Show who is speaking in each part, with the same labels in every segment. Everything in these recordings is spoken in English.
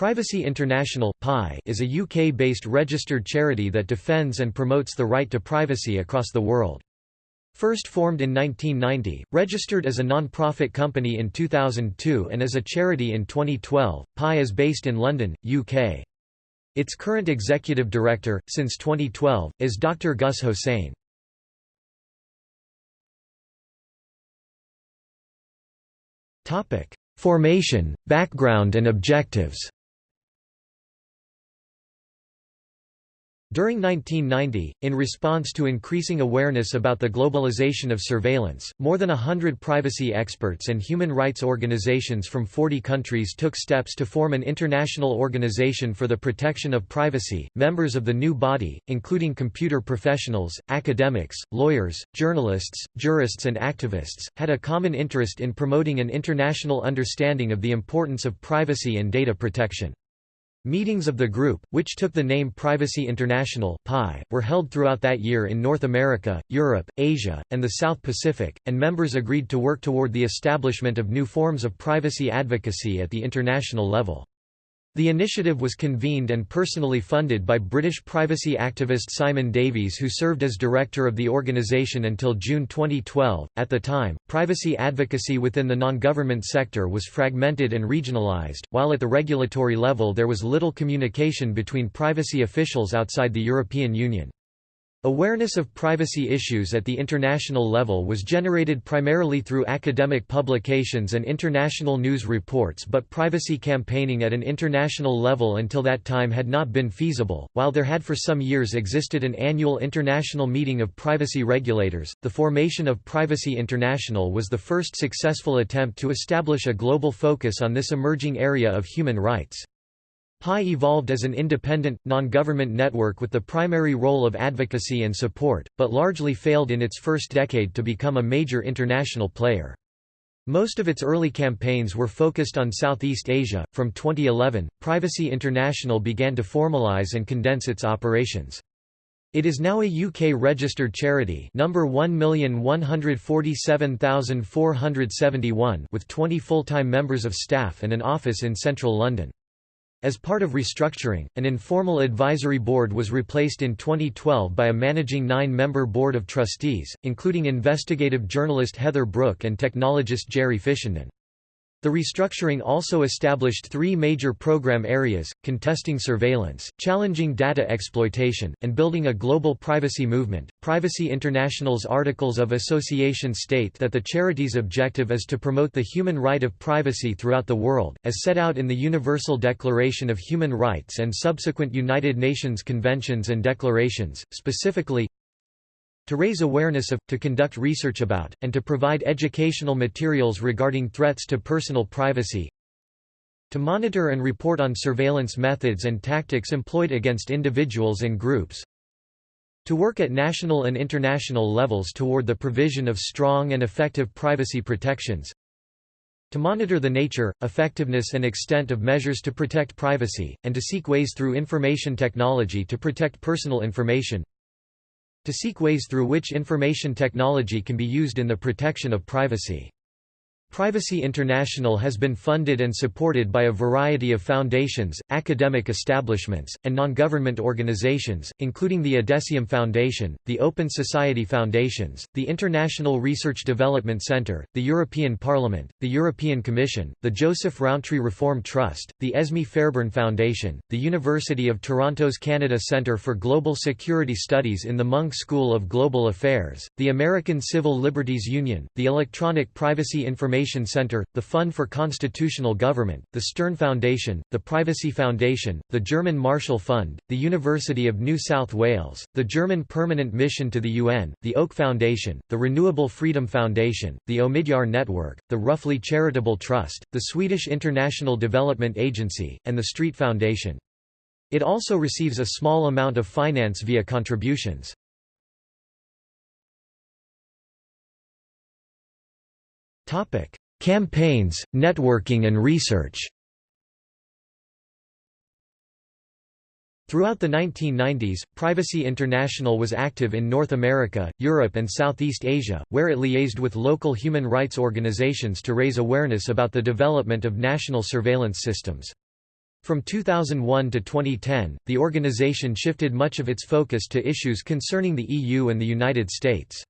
Speaker 1: Privacy International is a UK-based registered charity that defends and promotes the right to privacy across the world. First formed in 1990, registered as a non-profit company in 2002 and as a charity in 2012, PI is based in London, UK. Its current executive director, since 2012, is Dr. Gus Hosein. Formation, background and objectives During 1990, in response to increasing awareness about the globalization of surveillance, more than a hundred privacy experts and human rights organizations from 40 countries took steps to form an international organization for the protection of privacy. Members of the new body, including computer professionals, academics, lawyers, journalists, jurists, and activists, had a common interest in promoting an international understanding of the importance of privacy and data protection. Meetings of the group, which took the name Privacy International (PI), were held throughout that year in North America, Europe, Asia, and the South Pacific, and members agreed to work toward the establishment of new forms of privacy advocacy at the international level. The initiative was convened and personally funded by British privacy activist Simon Davies, who served as director of the organisation until June 2012. At the time, privacy advocacy within the non government sector was fragmented and regionalised, while at the regulatory level there was little communication between privacy officials outside the European Union. Awareness of privacy issues at the international level was generated primarily through academic publications and international news reports but privacy campaigning at an international level until that time had not been feasible. While there had for some years existed an annual international meeting of privacy regulators, the formation of Privacy International was the first successful attempt to establish a global focus on this emerging area of human rights. PI evolved as an independent, non-government network with the primary role of advocacy and support, but largely failed in its first decade to become a major international player. Most of its early campaigns were focused on Southeast Asia. From 2011, Privacy International began to formalize and condense its operations. It is now a UK registered charity number 1147471 with 20 full-time members of staff and an office in central London. As part of restructuring, an informal advisory board was replaced in 2012 by a managing nine-member board of trustees, including investigative journalist Heather Brooke and technologist Jerry Fishenden. The restructuring also established three major program areas, contesting surveillance, challenging data exploitation, and building a global privacy movement. Privacy International's Articles of Association state that the charity's objective is to promote the human right of privacy throughout the world, as set out in the Universal Declaration of Human Rights and subsequent United Nations conventions and declarations, specifically, to raise awareness of, to conduct research about, and to provide educational materials regarding threats to personal privacy, to monitor and report on surveillance methods and tactics employed against individuals and groups, to work at national and international levels toward the provision of strong and effective privacy protections, to monitor the nature, effectiveness and extent of measures to protect privacy, and to seek ways through information technology to protect personal information, to seek ways through which information technology can be used in the protection of privacy. Privacy International has been funded and supported by a variety of foundations, academic establishments, and non-government organizations, including the Adessium Foundation, the Open Society Foundations, the International Research Development Centre, the European Parliament, the European Commission, the Joseph Rowntree Reform Trust, the Esme Fairbairn Foundation, the University of Toronto's Canada Centre for Global Security Studies in the Munk School of Global Affairs, the American Civil Liberties Union, the Electronic Privacy Information Information Center, the Fund for Constitutional Government, the Stern Foundation, the Privacy Foundation, the German Marshall Fund, the University of New South Wales, the German Permanent Mission to the UN, the Oak Foundation, the Renewable Freedom Foundation, the Omidyar Network, the Roughly Charitable Trust, the Swedish International Development Agency, and the Street Foundation. It also receives a small amount of finance via contributions. Topic: Campaigns, networking and research. Throughout the 1990s, Privacy International was active in North America, Europe and Southeast Asia, where it liaised with local human rights organizations to raise awareness about the development of national surveillance systems. From 2001 to 2010, the organization shifted much of its focus to issues concerning the EU and the United States.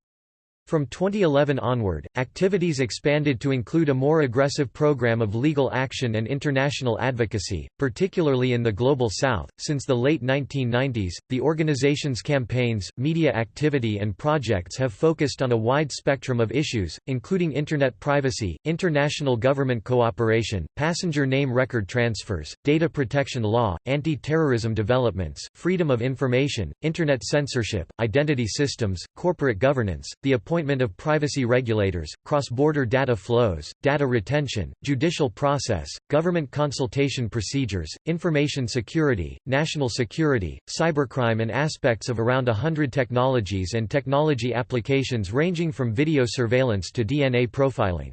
Speaker 1: From 2011 onward, activities expanded to include a more aggressive program of legal action and international advocacy, particularly in the Global South. Since the late 1990s, the organization's campaigns, media activity, and projects have focused on a wide spectrum of issues, including Internet privacy, international government cooperation, passenger name record transfers, data protection law, anti terrorism developments, freedom of information, Internet censorship, identity systems, corporate governance, the appointment appointment of privacy regulators, cross-border data flows, data retention, judicial process, government consultation procedures, information security, national security, cybercrime and aspects of around hundred technologies and technology applications ranging from video surveillance to DNA profiling.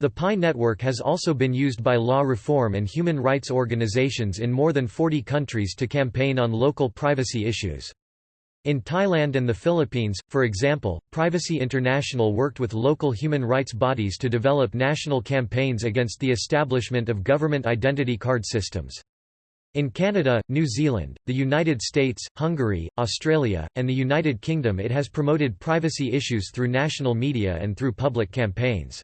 Speaker 1: The PI network has also been used by law reform and human rights organizations in more than 40 countries to campaign on local privacy issues. In Thailand and the Philippines, for example, Privacy International worked with local human rights bodies to develop national campaigns against the establishment of government identity card systems. In Canada, New Zealand, the United States, Hungary, Australia, and the United Kingdom it has promoted privacy issues through national media and through public campaigns.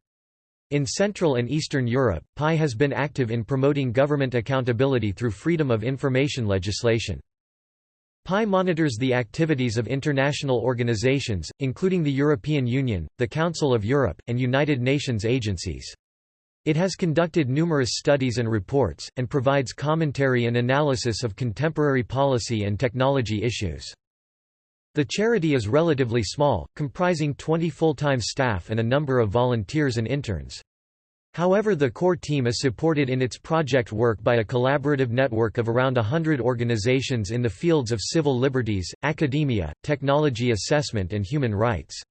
Speaker 1: In Central and Eastern Europe, PI has been active in promoting government accountability through freedom of information legislation. PI monitors the activities of international organizations, including the European Union, the Council of Europe, and United Nations agencies. It has conducted numerous studies and reports, and provides commentary and analysis of contemporary policy and technology issues. The charity is relatively small, comprising 20 full-time staff and a number of volunteers and interns. However the core team is supported in its project work by a collaborative network of around hundred organizations in the fields of civil liberties, academia, technology assessment and human rights.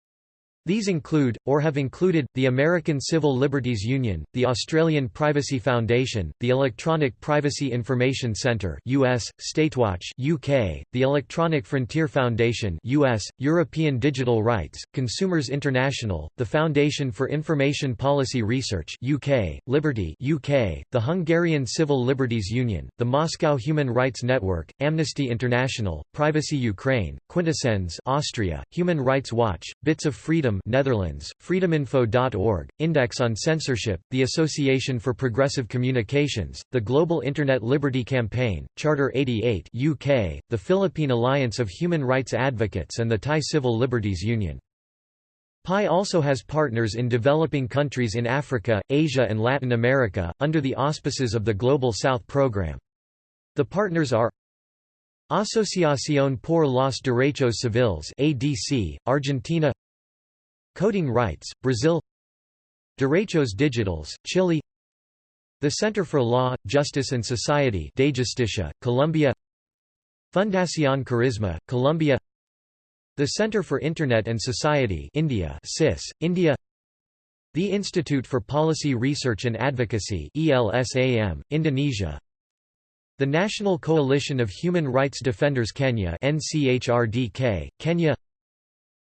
Speaker 1: These include, or have included, the American Civil Liberties Union, the Australian Privacy Foundation, the Electronic Privacy Information Centre US, Statewatch UK, the Electronic Frontier Foundation US, European Digital Rights, Consumers International, the Foundation for Information Policy Research UK, Liberty UK, the Hungarian Civil Liberties Union, the Moscow Human Rights Network, Amnesty International, Privacy Ukraine, Quintessenz Austria, Human Rights Watch, Bits of Freedom Netherlands, freedominfo.org, Index on Censorship, the Association for Progressive Communications, the Global Internet Liberty Campaign, Charter 88 UK, the Philippine Alliance of Human Rights Advocates and the Thai Civil Liberties Union. PI also has partners in developing countries in Africa, Asia and Latin America, under the auspices of the Global South program. The partners are Asociación por los Derechos Civiles ADC, Argentina Coding Rights, Brazil. Derechos Digitales, Chile. The Center for Law, Justice and Society Colombia. Fundación Karisma, Colombia. The Center for Internet and Society India CIS, India. The Institute for Policy Research and Advocacy ELSAM, Indonesia. The National Coalition of Human Rights Defenders Kenya NCHRDK, Kenya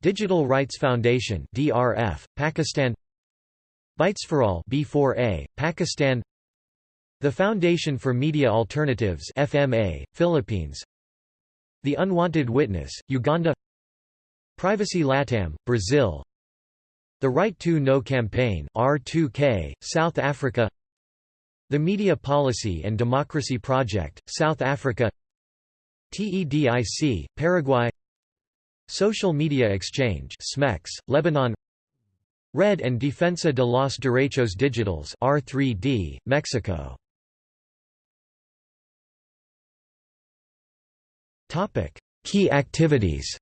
Speaker 1: Digital Rights Foundation DRF, Pakistan. Bytes for All B4A, Pakistan. The Foundation for Media Alternatives FMA, Philippines. The Unwanted Witness, Uganda. Privacy Latam, Brazil. The Right to Know Campaign R2K, South Africa. The Media Policy and Democracy Project, South Africa. TEDIC, Paraguay Social Media Exchange SMEX, Lebanon Red en Defensa de los Derechos Digitales R3D, Mexico Topic: Key activities.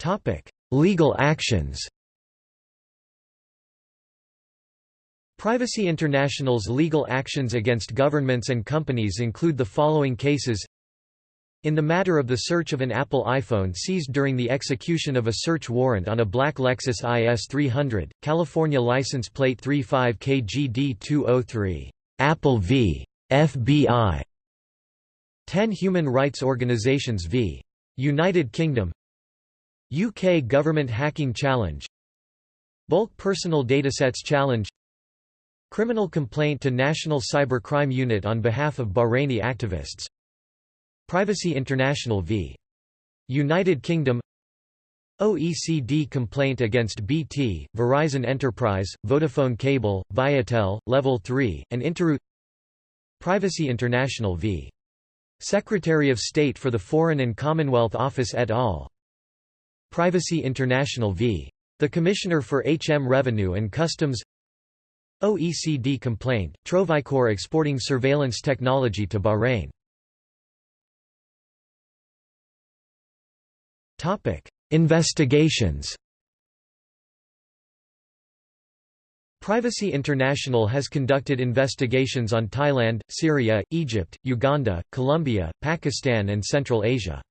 Speaker 1: Topic: Legal actions. Privacy International's legal actions against governments and companies include the following cases in the matter of the search of an Apple iPhone seized during the execution of a search warrant on a black Lexus IS 300, California license plate 35KGD203, Apple v. FBI, 10 Human Rights Organizations v. United Kingdom UK Government Hacking Challenge Bulk Personal Datasets Challenge Criminal complaint to National Cybercrime Unit on behalf of Bahraini activists Privacy International v. United Kingdom OECD complaint against BT, Verizon Enterprise, Vodafone Cable, Viatel, Level 3, and Interoute Privacy International v. Secretary of State for the Foreign and Commonwealth Office et al. Privacy International v. The Commissioner for HM Revenue and Customs OECD complained, Trovicor exporting surveillance technology to Bahrain Investigations Privacy International has conducted investigations on Thailand, Syria, Egypt, Uganda, Colombia, Pakistan and Central Asia.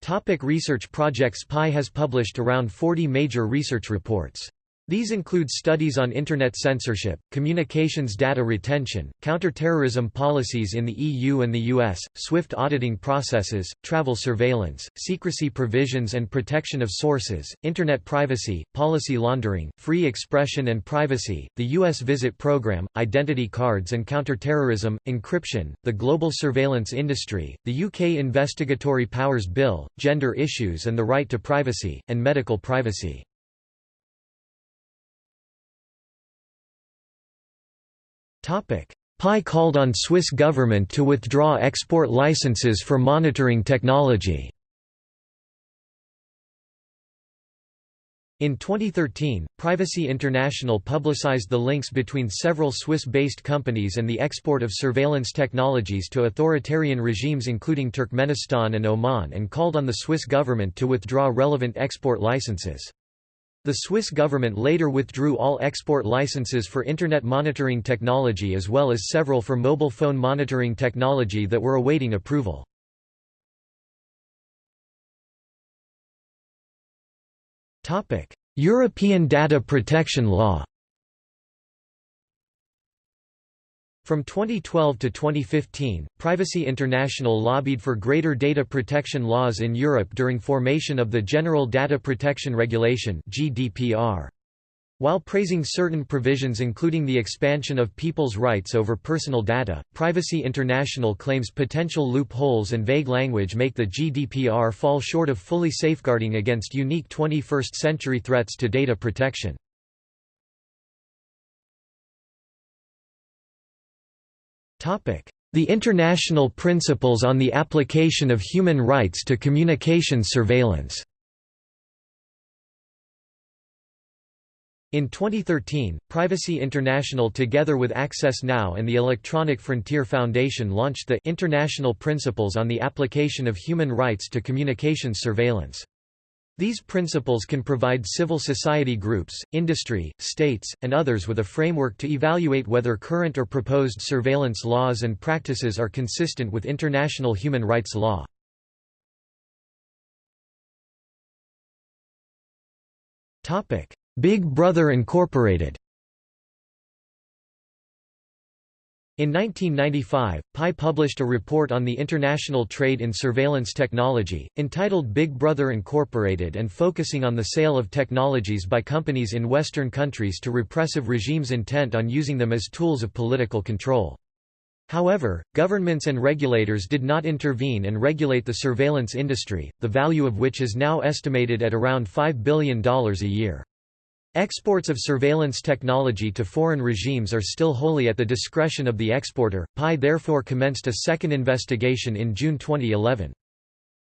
Speaker 1: Topic research projects PI has published around 40 major research reports. These include studies on Internet censorship, communications data retention, counterterrorism policies in the EU and the US, SWIFT auditing processes, travel surveillance, secrecy provisions and protection of sources, Internet privacy, policy laundering, free expression and privacy, the US visit program, identity cards and counterterrorism, encryption, the global surveillance industry, the UK Investigatory Powers Bill, gender issues and the right to privacy, and medical privacy. PI called on Swiss government to withdraw export licenses for monitoring technology. In 2013, Privacy International publicized the links between several Swiss-based companies and the export of surveillance technologies to authoritarian regimes including Turkmenistan and Oman and called on the Swiss government to withdraw relevant export licenses. The Swiss government later withdrew all export licenses for Internet monitoring technology as well as several for mobile phone monitoring technology that were awaiting approval. European data protection law From 2012 to 2015, Privacy International lobbied for greater data protection laws in Europe during formation of the General Data Protection Regulation (GDPR). While praising certain provisions including the expansion of people's rights over personal data, Privacy International claims potential loopholes and vague language make the GDPR fall short of fully safeguarding against unique 21st-century threats to data protection. The International Principles on the Application of Human Rights to Communications Surveillance In 2013, Privacy International together with Access Now and the Electronic Frontier Foundation launched the International Principles on the Application of Human Rights to Communications Surveillance. These principles can provide civil society groups, industry, states, and others with a framework to evaluate whether current or proposed surveillance laws and practices are consistent with international human rights law. Big Brother Incorporated In 1995, PI published a report on the international trade in surveillance technology, entitled Big Brother Incorporated and focusing on the sale of technologies by companies in Western countries to repressive regimes intent on using them as tools of political control. However, governments and regulators did not intervene and regulate the surveillance industry, the value of which is now estimated at around $5 billion a year. Exports of surveillance technology to foreign regimes are still wholly at the discretion of the exporter. PI therefore commenced a second investigation in June 2011.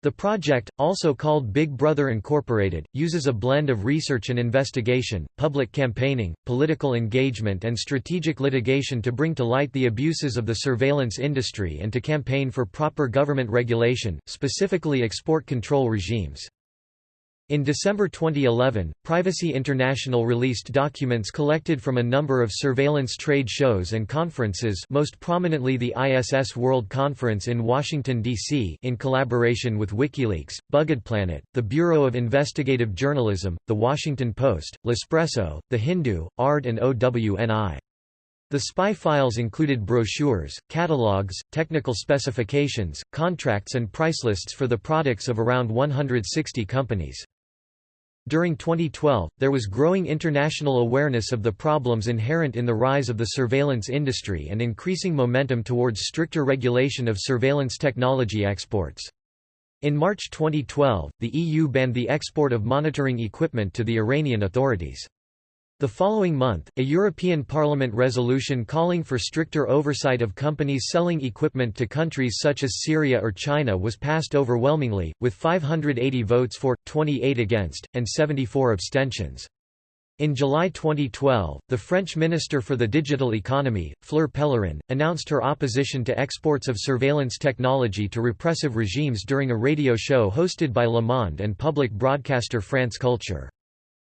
Speaker 1: The project, also called Big Brother Incorporated, uses a blend of research and investigation, public campaigning, political engagement and strategic litigation to bring to light the abuses of the surveillance industry and to campaign for proper government regulation, specifically export control regimes. In December 2011, Privacy International released documents collected from a number of surveillance trade shows and conferences most prominently the ISS World Conference in Washington, D.C. in collaboration with WikiLeaks, BuggedPlanet, the Bureau of Investigative Journalism, The Washington Post, L'Espresso, The Hindu, ARD and OWNI. The spy files included brochures, catalogs, technical specifications, contracts and price lists for the products of around 160 companies. During 2012, there was growing international awareness of the problems inherent in the rise of the surveillance industry and increasing momentum towards stricter regulation of surveillance technology exports. In March 2012, the EU banned the export of monitoring equipment to the Iranian authorities. The following month, a European Parliament resolution calling for stricter oversight of companies selling equipment to countries such as Syria or China was passed overwhelmingly, with 580 votes for, 28 against, and 74 abstentions. In July 2012, the French Minister for the Digital Economy, Fleur Pellerin, announced her opposition to exports of surveillance technology to repressive regimes during a radio show hosted by Le Monde and public broadcaster France Culture.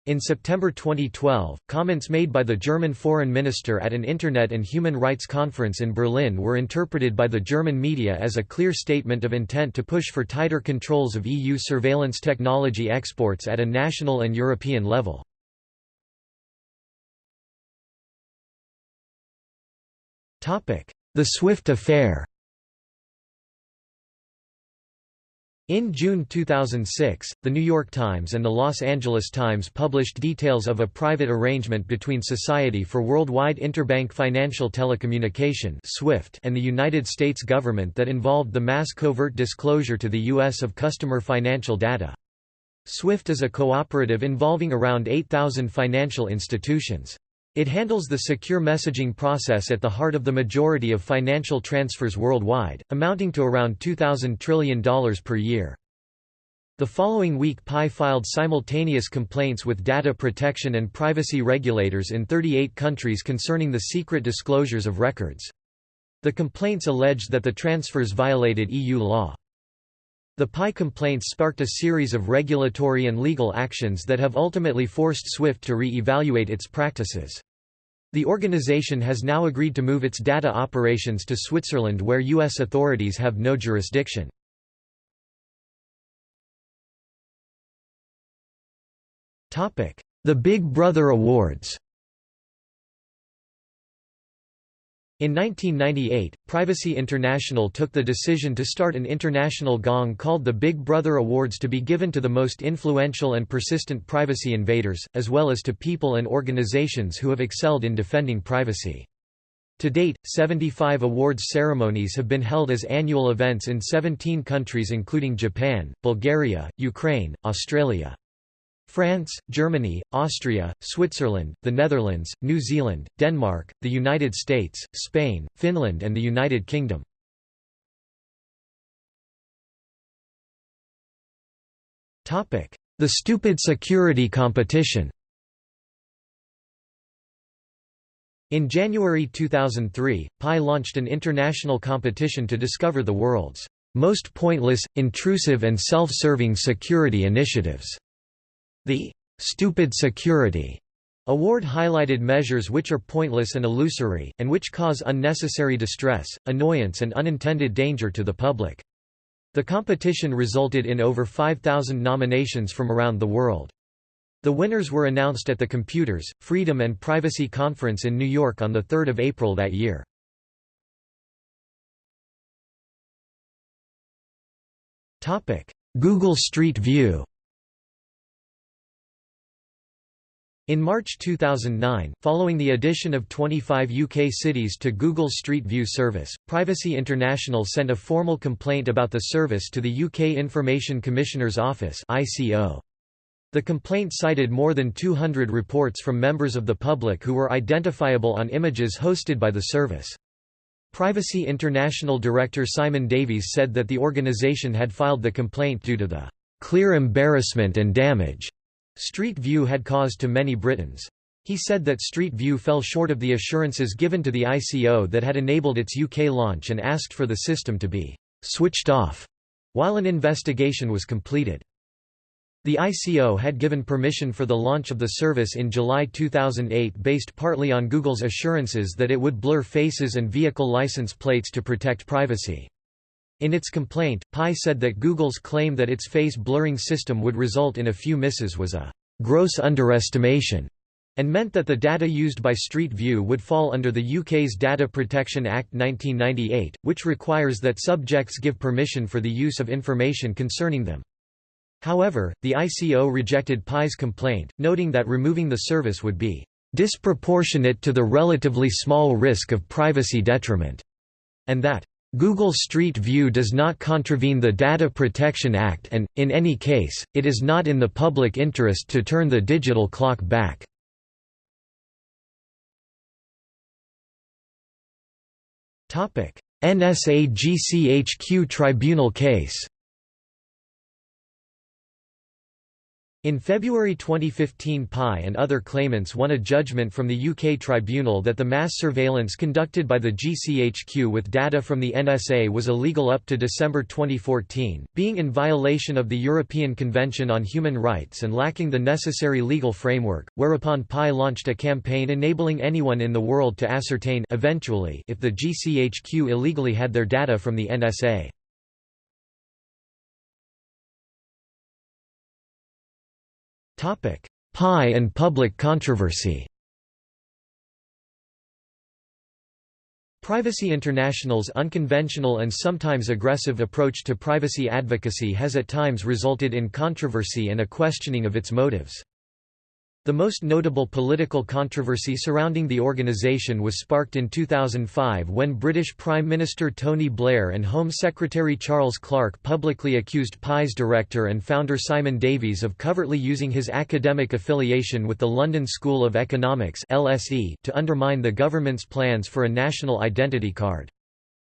Speaker 1: In September 2012, comments made by the German foreign minister at an Internet and human rights conference in Berlin were interpreted by the German media as a clear statement of intent to push for tighter controls of EU surveillance technology exports at a national and European level. The SWIFT affair In June 2006, The New York Times and The Los Angeles Times published details of a private arrangement between Society for Worldwide Interbank Financial Telecommunication and the United States government that involved the mass covert disclosure to the U.S. of customer financial data. SWIFT is a cooperative involving around 8,000 financial institutions. It handles the secure messaging process at the heart of the majority of financial transfers worldwide, amounting to around $2,000 trillion per year. The following week PI filed simultaneous complaints with data protection and privacy regulators in 38 countries concerning the secret disclosures of records. The complaints alleged that the transfers violated EU law. The PI complaints sparked a series of regulatory and legal actions that have ultimately forced SWIFT to re-evaluate its practices. The organization has now agreed to move its data operations to Switzerland where U.S. authorities have no jurisdiction. The Big Brother Awards In 1998, Privacy International took the decision to start an international gong called the Big Brother Awards to be given to the most influential and persistent privacy invaders, as well as to people and organizations who have excelled in defending privacy. To date, 75 awards ceremonies have been held as annual events in 17 countries including Japan, Bulgaria, Ukraine, Australia. France, Germany, Austria, Switzerland, the Netherlands, New Zealand, Denmark, the United States, Spain, Finland and the United Kingdom. The Stupid Security Competition In January 2003, PI launched an international competition to discover the world's most pointless, intrusive and self-serving security initiatives. The «stupid security» award highlighted measures which are pointless and illusory, and which cause unnecessary distress, annoyance and unintended danger to the public. The competition resulted in over 5,000 nominations from around the world. The winners were announced at the Computers, Freedom and Privacy Conference in New York on 3 April that year. Google Street View In March 2009, following the addition of 25 UK cities to Google Street View service, Privacy International sent a formal complaint about the service to the UK Information Commissioner's Office The complaint cited more than 200 reports from members of the public who were identifiable on images hosted by the service. Privacy International Director Simon Davies said that the organisation had filed the complaint due to the "...clear embarrassment and damage." Street View had caused to many Britons. He said that Street View fell short of the assurances given to the ICO that had enabled its UK launch and asked for the system to be «switched off» while an investigation was completed. The ICO had given permission for the launch of the service in July 2008 based partly on Google's assurances that it would blur faces and vehicle license plates to protect privacy. In its complaint, PI said that Google's claim that its face blurring system would result in a few misses was a gross underestimation and meant that the data used by Street View would fall under the UK's Data Protection Act 1998, which requires that subjects give permission for the use of information concerning them. However, the ICO rejected Pi's complaint, noting that removing the service would be disproportionate to the relatively small risk of privacy detriment, and that Google Street View does not contravene the Data Protection Act and, in any case, it is not in the public interest to turn the digital clock back. NSA GCHQ tribunal case In February 2015 Pi and other claimants won a judgment from the UK tribunal that the mass surveillance conducted by the GCHQ with data from the NSA was illegal up to December 2014, being in violation of the European Convention on Human Rights and lacking the necessary legal framework, whereupon Pi launched a campaign enabling anyone in the world to ascertain eventually if the GCHQ illegally had their data from the NSA. Pi and public controversy Privacy International's unconventional and sometimes aggressive approach to privacy advocacy has at times resulted in controversy and a questioning of its motives. The most notable political controversy surrounding the organisation was sparked in 2005 when British Prime Minister Tony Blair and Home Secretary Charles Clarke publicly accused Pi's director and founder Simon Davies of covertly using his academic affiliation with the London School of Economics (LSE) to undermine the government's plans for a national identity card.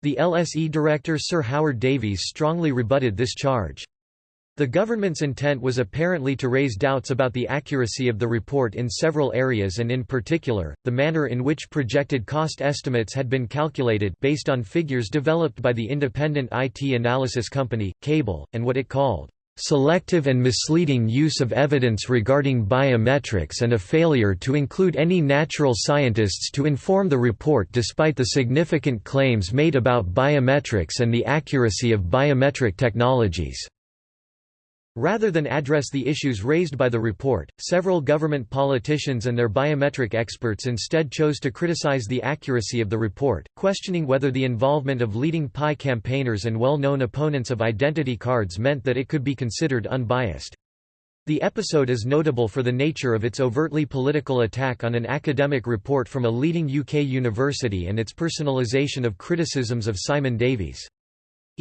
Speaker 1: The LSE director Sir Howard Davies strongly rebutted this charge. The government's intent was apparently to raise doubts about the accuracy of the report in several areas and in particular, the manner in which projected cost estimates had been calculated based on figures developed by the independent IT analysis company, Kable, and what it called, "...selective and misleading use of evidence regarding biometrics and a failure to include any natural scientists to inform the report despite the significant claims made about biometrics and the accuracy of biometric technologies." Rather than address the issues raised by the report, several government politicians and their biometric experts instead chose to criticize the accuracy of the report, questioning whether the involvement of leading Pi campaigners and well-known opponents of identity cards meant that it could be considered unbiased. The episode is notable for the nature of its overtly political attack on an academic report from a leading UK university and its personalisation of criticisms of Simon Davies.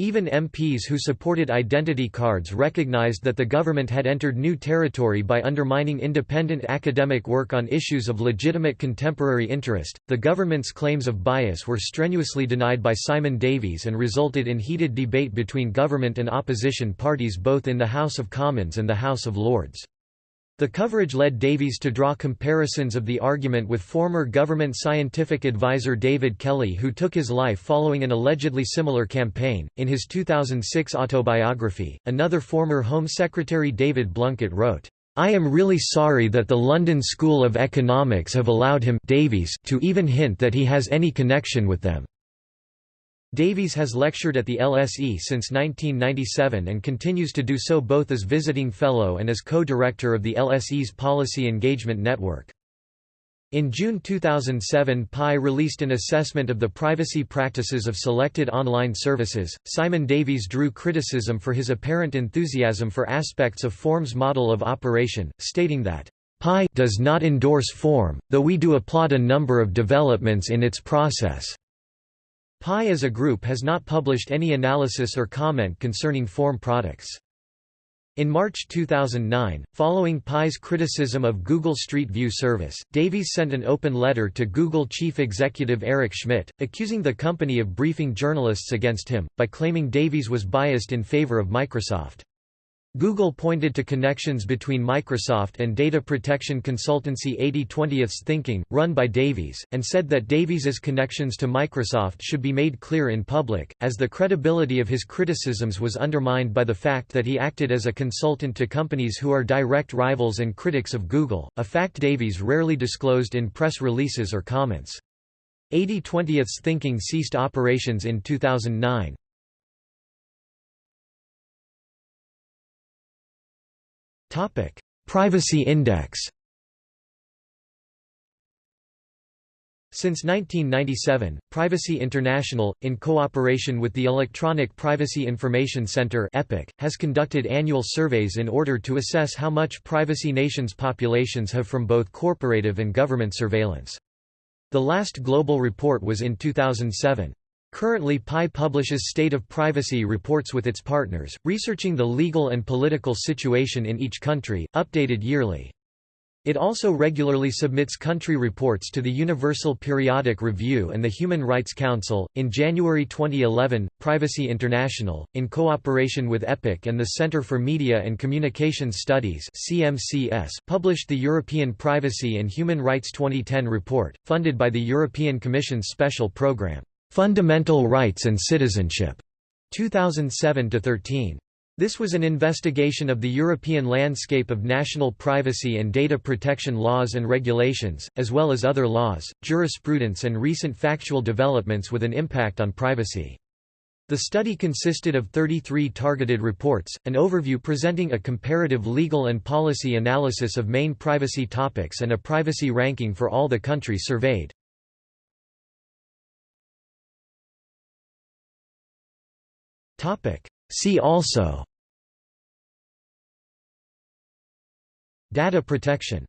Speaker 1: Even MPs who supported identity cards recognized that the government had entered new territory by undermining independent academic work on issues of legitimate contemporary interest. The government's claims of bias were strenuously denied by Simon Davies and resulted in heated debate between government and opposition parties both in the House of Commons and the House of Lords. The coverage led Davies to draw comparisons of the argument with former government scientific advisor David Kelly, who took his life following an allegedly similar campaign. In his 2006 autobiography, another former Home Secretary David Blunkett wrote, I am really sorry that the London School of Economics have allowed him Davies to even hint that he has any connection with them. Davies has lectured at the LSE since 1997 and continues to do so both as visiting fellow and as co-director of the LSE's Policy Engagement Network. In June 2007 Pi released an assessment of the privacy practices of selected online services. Simon Davies drew criticism for his apparent enthusiasm for aspects of Phorm's model of operation, stating that Pi does not endorse Phorm, though we do applaud a number of developments in its process. Pi as a group has not published any analysis or comment concerning Phorm products. In March 2009, following Pi's criticism of Google Street View service, Davies sent an open letter to Google chief executive Eric Schmidt, accusing the company of briefing journalists against him, by claiming Davies was biased in favor of Microsoft. Google pointed to connections between Microsoft and data protection consultancy 80/20ths Thinking, run by Davies, and said that Davies's connections to Microsoft should be made clear in public, as the credibility of his criticisms was undermined by the fact that he acted as a consultant to companies who are direct rivals and critics of Google, a fact Davies rarely disclosed in press releases or comments. 80/20ths Thinking ceased operations in 2009. Topic: Privacy Index. Since 1997, Privacy International, in cooperation with the Electronic Privacy Information Center (EPIC), has conducted annual surveys in order to assess how much privacy nations' populations have from both corporative and government surveillance. The last global report was in 2007. Currently PI publishes State of Privacy reports with its partners, researching the legal and political situation in each country, updated yearly. It also regularly submits country reports to the Universal Periodic Review and the Human Rights Council. In January 2011, Privacy International, in cooperation with EPIC and the Center for Media and Communications Studies (CMCS), published the European Privacy and Human Rights 2010 report, funded by the European Commission's special program, Fundamental Rights and Citizenship, 2007 13. This was an investigation of the European landscape of national privacy and data protection laws and regulations, as well as other laws, jurisprudence and recent factual developments with an impact on privacy. The study consisted of 33 targeted reports, an overview presenting a comparative legal and policy analysis of main privacy topics and a privacy ranking for all the countries surveyed. See also. Data protection